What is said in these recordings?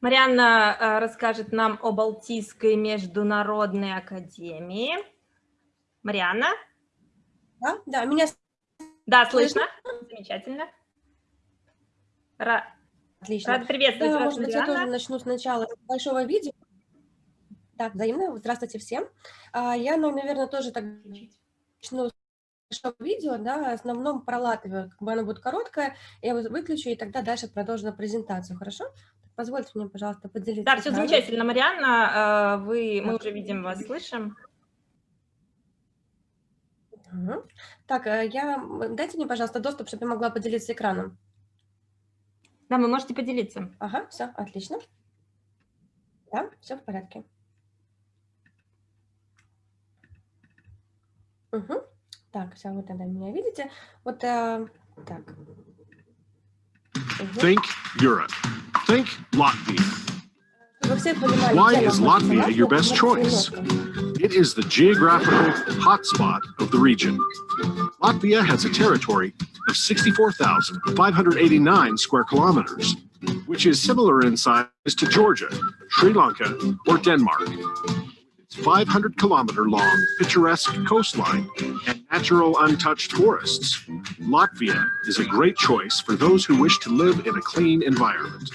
Марианна э, расскажет нам о Балтийской международной академии. Марианна? Да, да, меня Да, слышно? Замечательно. Ра... Отлично. Рада приветствовать да, вас, может быть, я тоже начну сначала с большого видео. Так, взаимно. Здравствуйте всем. А, я, ну, наверное, тоже так начну большого видео, да, в основном про Латвию. Как бы оно будет короткое, я его выключу, и тогда дальше продолжу презентацию, хорошо? Позвольте мне, пожалуйста, поделиться. Да, все замечательно, Марианна. А, вы, мы уже видим вас, слышим. Так, э, я... дайте мне, пожалуйста, доступ, чтобы я могла поделиться экраном. Да, вы можете поделиться. Ага, все, отлично. Да, все в порядке. Угу. Так, все, вы тогда меня видите. Вот, э, так. Угу. Think Europe. Think Latvia. Why is Latvia your best choice? It is the geographical hotspot of the region. Latvia has a territory of 64,589 square kilometers, which is similar in size to Georgia, Sri Lanka, or Denmark. Its 500 kilometer long picturesque coastline and natural untouched forests, Latvia is a great choice for those who wish to live in a clean environment.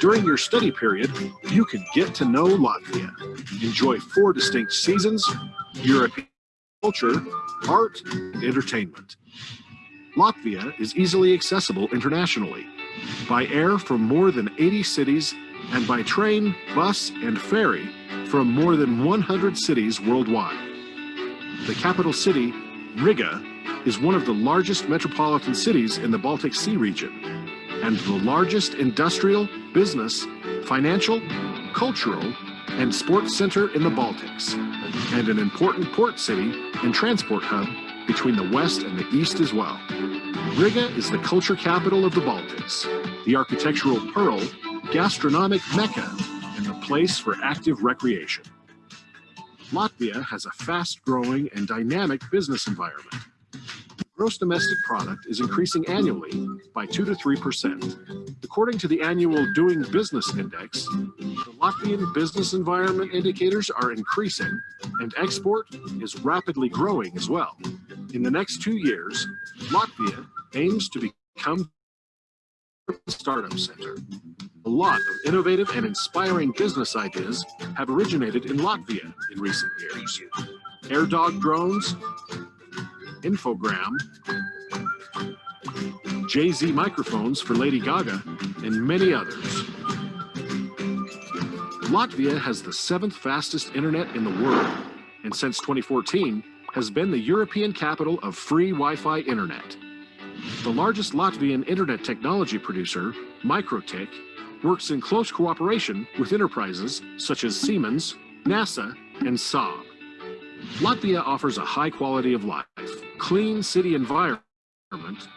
During your study period, you can get to know Latvia, enjoy four distinct seasons, European culture, art, and entertainment. Latvia is easily accessible internationally, by air from more than 80 cities and by train, bus, and ferry from more than 100 cities worldwide. The capital city, Riga, is one of the largest metropolitan cities in the Baltic Sea region and the largest industrial, business, financial, cultural, and sports center in the Baltics, and an important port city and transport hub between the west and the east as well. Riga is the culture capital of the Baltics, the architectural pearl, gastronomic mecca, and the place for active recreation. Latvia has a fast-growing and dynamic business environment. Gross domestic product is increasing annually by 2 to 3%. According to the annual Doing Business Index, the Latvian business environment indicators are increasing and export is rapidly growing as well. In the next two years, Latvia aims to become a startup center. A lot of innovative and inspiring business ideas have originated in Latvia in recent years. Air dog drones, Infogram, Jay-Z microphones for Lady Gaga, and many others. Latvia has the seventh fastest internet in the world, and since 2014 has been the European capital of free Wi-Fi internet. The largest Latvian internet technology producer, Microtik, works in close cooperation with enterprises such as Siemens, NASA, and Saab. Latvia offers a high quality of life, clean city environment,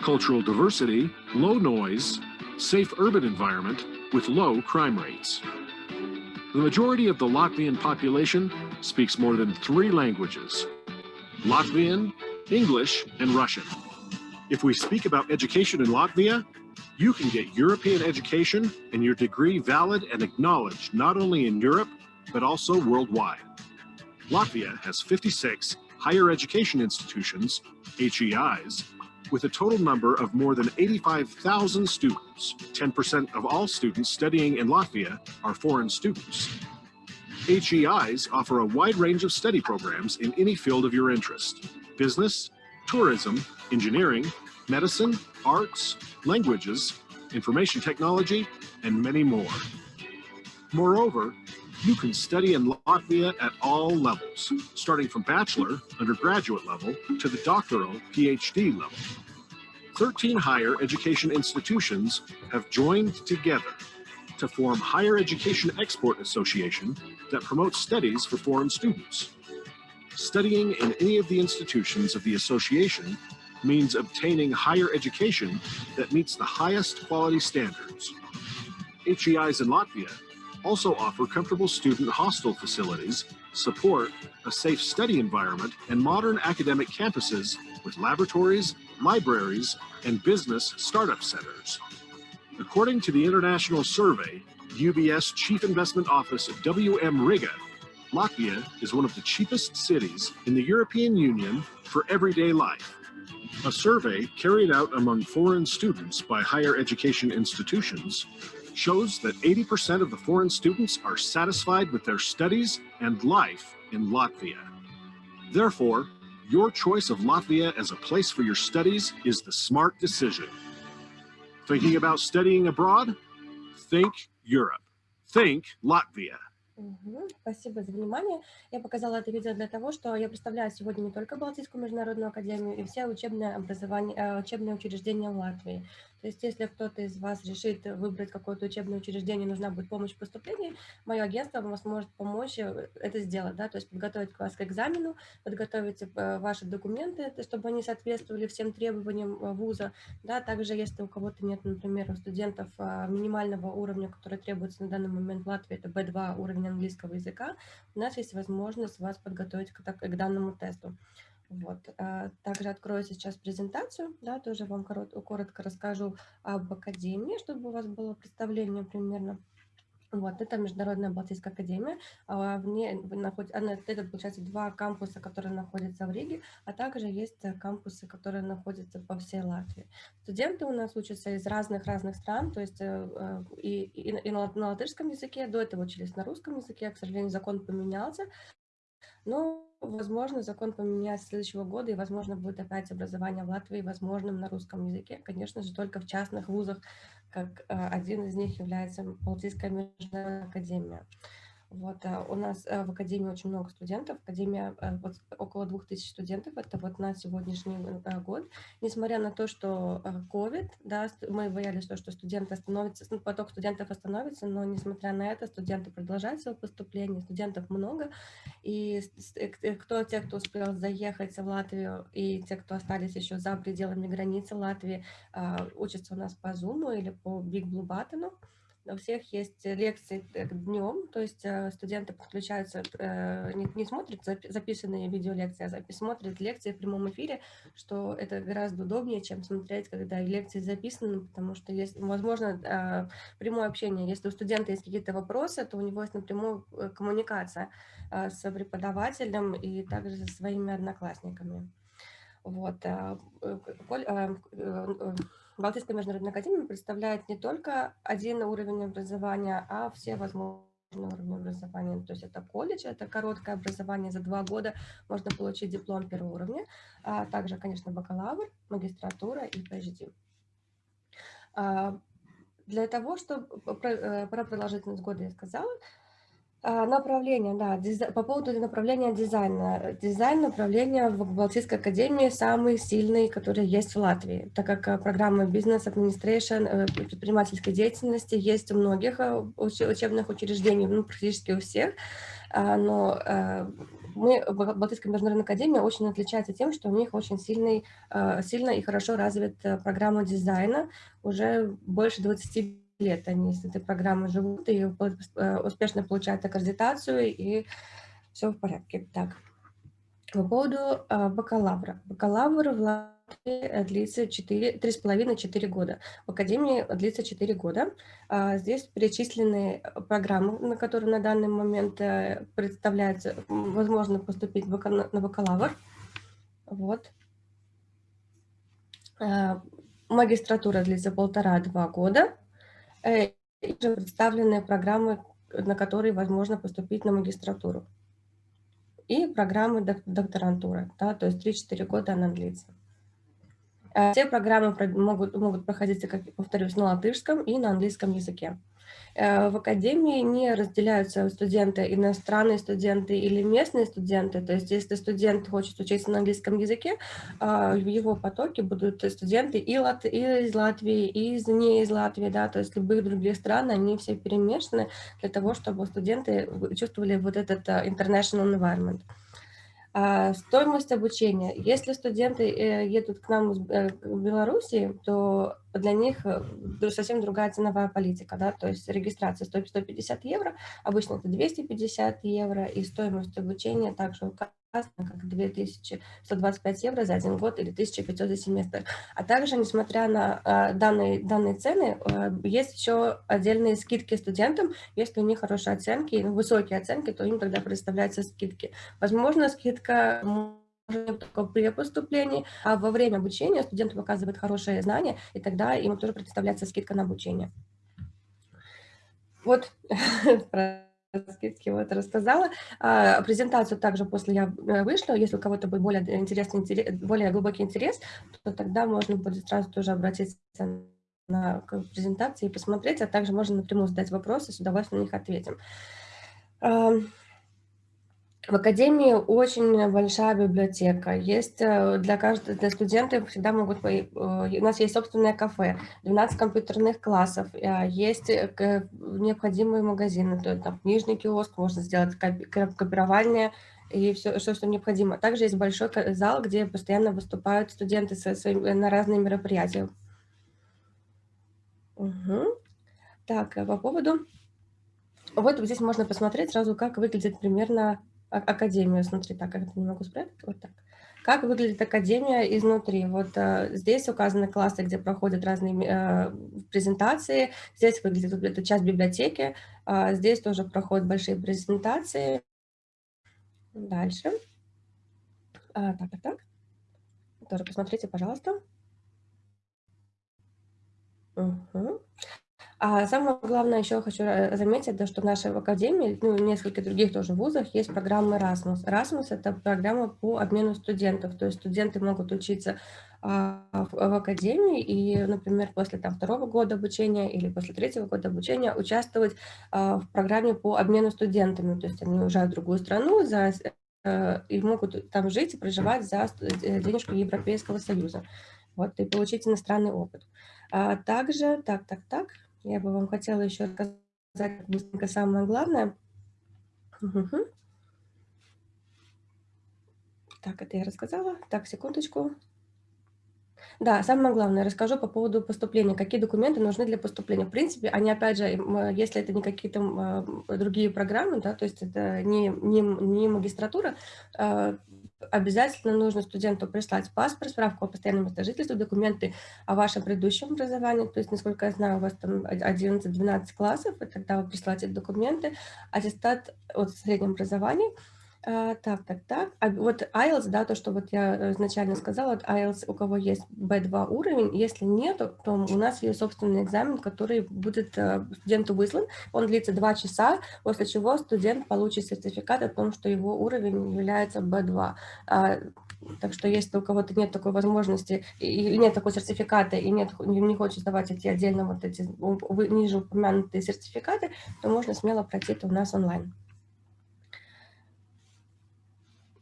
cultural diversity, low noise, safe urban environment with low crime rates. The majority of the Latvian population speaks more than three languages, Latvian, English, and Russian. If we speak about education in Latvia, you can get European education and your degree valid and acknowledged not only in Europe, but also worldwide. Latvia has 56 higher education institutions, HEIs, with a total number of more than 85,000 students. 10% of all students studying in Latvia are foreign students. HEIs offer a wide range of study programs in any field of your interest. Business, tourism, engineering, medicine, arts, languages, information technology, and many more. Moreover, you can study in Latvia at all levels, starting from bachelor, undergraduate level, to the doctoral PhD level. 13 higher education institutions have joined together to form Higher Education Export Association that promotes studies for foreign students. Studying in any of the institutions of the association means obtaining higher education that meets the highest quality standards. HEIs in Latvia also offer comfortable student hostel facilities, support a safe study environment, and modern academic campuses with laboratories, libraries, and business startup centers. According to the international survey, UBS Chief Investment Office WM Riga, Latvia is one of the cheapest cities in the European Union for everyday life. A survey carried out among foreign students by higher education institutions shows that 80% of the foreign students are satisfied with their studies and life in Latvia. Therefore, your choice of Latvia as a place for your studies is the smart decision. Thinking about studying abroad? Think Europe. Think Latvia. Спасибо за внимание. Я показала это видео для того, что я представляю сегодня не только Балтийскую международную академию и все учебные, образование, э, учебные учреждения в Латвии. То есть если кто-то из вас решит выбрать какое-то учебное учреждение, нужна будет помощь в поступлении, мое агентство вам сможет помочь э, это сделать, да, то есть подготовить вас к экзамену, подготовить э, ваши документы, чтобы они соответствовали всем требованиям вуза, да, также если у кого-то нет, например, у студентов минимального уровня, который требуется на данный момент в Латвии, это B2 уровень английского языка, у нас есть возможность вас подготовить к, к данному тесту. Вот. Также открою сейчас презентацию, да, тоже вам коротко, расскажу об академии, чтобы у вас было представление примерно. Вот, это Международная Балтийская академия. В ней находится, она, это, получается, два кампуса, которые находятся в Риге, а также есть кампусы, которые находятся по всей Латвии. Студенты у нас учатся из разных-разных стран, то есть э, и, и, и на латышском языке, до этого учились на русском языке, к сожалению, закон поменялся, но, возможно, закон поменяется следующего года, и, возможно, будет опять образование в Латвии возможным на русском языке. Конечно же, только в частных вузах, как э, один из них является Балтийская международная академия. Вот, а у нас э, в Академии очень много студентов, Академия э, вот, около 2000 студентов, это вот на сегодняшний э, год. Несмотря на то, что COVID, да, мы боялись, что, что студенты остановятся, ну, поток студентов остановится, но несмотря на это, студенты продолжают свое поступление, студентов много, и кто, те, кто успел заехать в Латвию, и те, кто остались еще за пределами границы Латвии, учатся у нас по Zoom или по Big Blue Button, у всех есть лекции днем, то есть э, студенты подключаются, э, не, не смотрят записанные видеолекции, а смотрят лекции в прямом эфире, что это гораздо удобнее, чем смотреть, когда лекции записаны, потому что есть, возможно, э, прямое общение. Если у студента есть какие-то вопросы, то у него есть напрямую коммуникация с преподавателем и также со своими одноклассниками. Вот. Балтийская международная академия представляет не только один уровень образования, а все возможные уровни образования. То есть это колледж, это короткое образование за два года, можно получить диплом первого уровня, а также, конечно, бакалавр, магистратура и PhD. А, для того, чтобы э, про продолжительность года я сказала, направление, да, дизай... по поводу направления дизайна. Дизайн направления в Балтийской академии самый сильный, который есть в Латвии, так как э, программа бизнес Administration, э, предпринимательской деятельности есть у многих э, учебных учреждений, ну, практически у всех, а, но мы, Балтийская международная академия очень отличается тем, что у них очень сильный, сильно и хорошо развита программа дизайна, уже больше 20 лет они с этой программой живут и э, успешно получают аккредитацию, и все в порядке. Так, по поводу э, бакалавра. Бакалавр в Латвии длится 3,5-4 года. В Академии длится 4 года. А здесь перечислены программы, на которые на данный момент э, представляется, возможно поступить на бакалавр. Вот. Магистратура длится полтора-два года. Э, и представлены программы, на которые возможно поступить на магистратуру. И программы докторантуры, да, то есть 3-4 года она длится. Э, все программы могут, могут проходить, как повторюсь, на латышском и на английском языке. Э, в академии не разделяются студенты, иностранные студенты или местные студенты. То есть если студент хочет учиться на английском языке, а, в его потоке будут студенты и из Латвии, и из не из Латвии, да, то есть любых других стран, они все перемешаны для того, чтобы студенты чувствовали вот этот э, international environment. А, стоимость обучения. Если студенты э, едут к нам в э, Беларуси, то для них э, совсем другая ценовая политика. Да? То есть регистрация стоит 150 евро, обычно это 250 евро, и стоимость обучения также как 2125 евро за один год или 1500 за семестр. А также, несмотря на э, данные, данные цены, э, есть еще отдельные скидки студентам. Если у них хорошие оценки, высокие оценки, то им тогда предоставляются скидки. Возможно, скидка только при поступлении, а во время обучения студент показывает хорошие знания, и тогда ему тоже предоставляется скидка на обучение. Вот скидки вот рассказала. А, презентацию также после я э, вышла. Если у кого-то будет более интересный, более глубокий интерес, то тогда можно будет сразу тоже обратиться на презентации и посмотреть, а также можно напрямую задать вопросы, с удовольствием на них ответим. В академии очень большая библиотека. Есть э, для каждого, для студентов всегда могут... Э, у нас есть собственное кафе, 12 компьютерных классов, э, есть необходимые магазины, то есть там книжный киоск, можно сделать копирование и все, что, что необходимо. Также есть большой зал, где постоянно выступают студенты со своим, на разные мероприятия. Угу. Так, по поводу... Вот здесь можно посмотреть сразу, как выглядит примерно академию. Смотри, так, как это не могу спрятать, вот так. Как выглядит академия изнутри? Вот э, здесь указаны классы, где проходят разные э, презентации. Здесь выглядит вот эта часть библиотеки. Э, здесь тоже проходят большие презентации. Дальше. А, так, так, так. Тоже посмотрите, пожалуйста. Угу. А самое главное еще хочу э, заметить, да, что в нашей академии, ну, в нескольких других тоже вузах есть программа Erasmus. Erasmus – это программа по обмену студентов, то есть студенты могут учиться а, в, в академии и, например, после там, второго года обучения или после третьего года обучения участвовать а, в программе по обмену студентами, то есть они уезжают в другую страну за, э, и могут там жить и проживать за э, денежку Европейского Союза. Вот, и получить иностранный опыт. А также, так, так, так, я бы вам хотела еще рассказать быстренько самое главное. Угу. Так, это я рассказала. Так, секундочку. Да, самое главное, расскажу по поводу поступления. Какие документы нужны для поступления? В принципе, они, опять же, если это не какие-то другие программы, да, то есть это не, не, не магистратура, а, обязательно нужно студенту прислать паспорт, справку о постоянном месте жительства, документы о вашем предыдущем образовании, то есть, насколько я знаю, у вас там 11-12 классов, и тогда вы присылаете документы, аттестат от среднем образовании, а, так, так, так. А вот IELTS, да, то, что вот я изначально сказала, вот IELTS, у кого есть B2 уровень, если нет, то у нас есть собственный экзамен, который будет э, студенту выслан. Он длится 2 часа, после чего студент получит сертификат о том, что его уровень является B2. А, так что если у кого-то нет такой возможности, и нет такой сертификата, и нет, не хочет сдавать эти отдельно вот эти ниже упомянутые сертификаты, то можно смело пройти это у нас онлайн.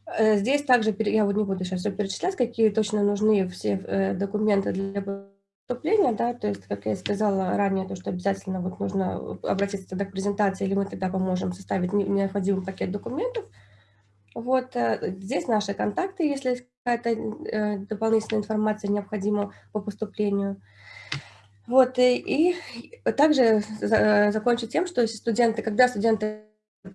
Э, здесь также, я вот не буду сейчас все перечислять, какие точно нужны все э, документы для поступления, да, то есть, как я сказала ранее, то, что обязательно вот нужно обратиться тогда к презентации, или мы тогда поможем составить необходимый пакет документов. Вот э, здесь наши контакты, если какая-то дополнительная информация необходима по поступлению. Вот, и, и также закончу тем, что студенты, когда студенты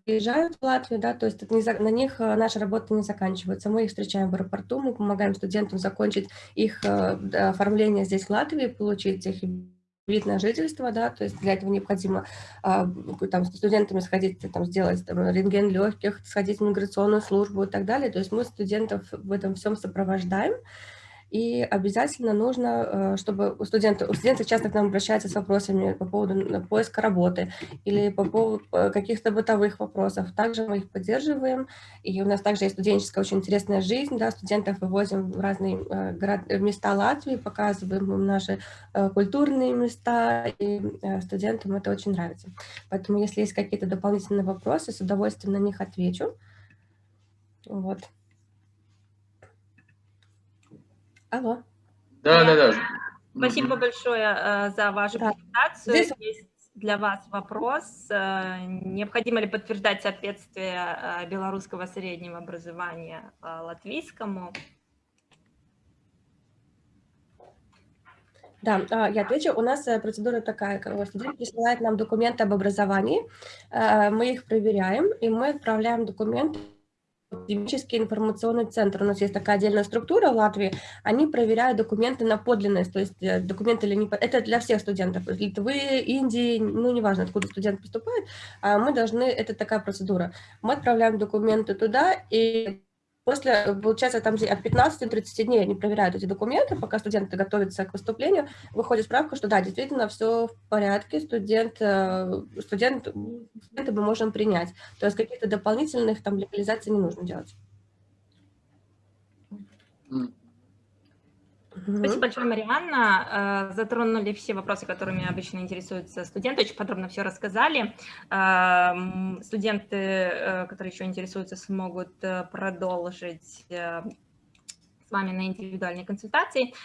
приезжают в Латвию, да, то есть не за, на них э, наша работа не заканчивается. Мы их встречаем в аэропорту, мы помогаем студентам закончить их э, оформление здесь в Латвии, получить их вид на жительство, да, то есть для этого необходимо а, там, с студентами сходить, там, сделать там, рентген легких, сходить в миграционную службу и так далее. То есть мы студентов в этом всем сопровождаем. И обязательно нужно, э, чтобы у студентов, у студентов часто к нам обращаются с вопросами по поводу поиска работы или по поводу э, каких-то бытовых вопросов. Также мы их поддерживаем. И у нас также есть студенческая очень интересная жизнь. Да, студентов вывозим в разные э, город, места Латвии, показываем им наши культурные места, и студентам это очень нравится. Поэтому если есть какие-то дополнительные вопросы, с удовольствием на них отвечу. Вот. Алло. Да, да, да. Спасибо большое э, за вашу да. презентацию. Здесь... Есть для вас вопрос. Э, необходимо ли подтверждать соответствие э, белорусского среднего образования латвийскому? Да, я отвечу. У нас процедура такая, студент присылает нам документы об образовании, мы их проверяем, и мы отправляем документы академический информационный центр. У нас есть такая отдельная структура в Латвии. Они проверяют документы на подлинность, то есть э, документы или не... Это для всех студентов. Литвы, Индии, ну, неважно, откуда студент поступает, а мы должны... Это такая процедура. Мы отправляем документы туда, и После, получается, там от 15 до 30 дней они проверяют эти документы, пока студенты готовятся к поступлению, выходит справка, что да, действительно все в порядке, студент, э, студент, студента мы можем принять. То есть каких-то дополнительных там легализаций не нужно делать. Спасибо большое, Марианна. Э, затронули все вопросы, которыми обычно интересуются студенты, очень подробно все рассказали. Э, студенты, э, которые еще интересуются, смогут продолжить с вами на индивидуальной консультации.